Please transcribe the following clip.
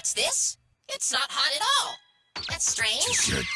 What's this? It's not hot at all. That's strange.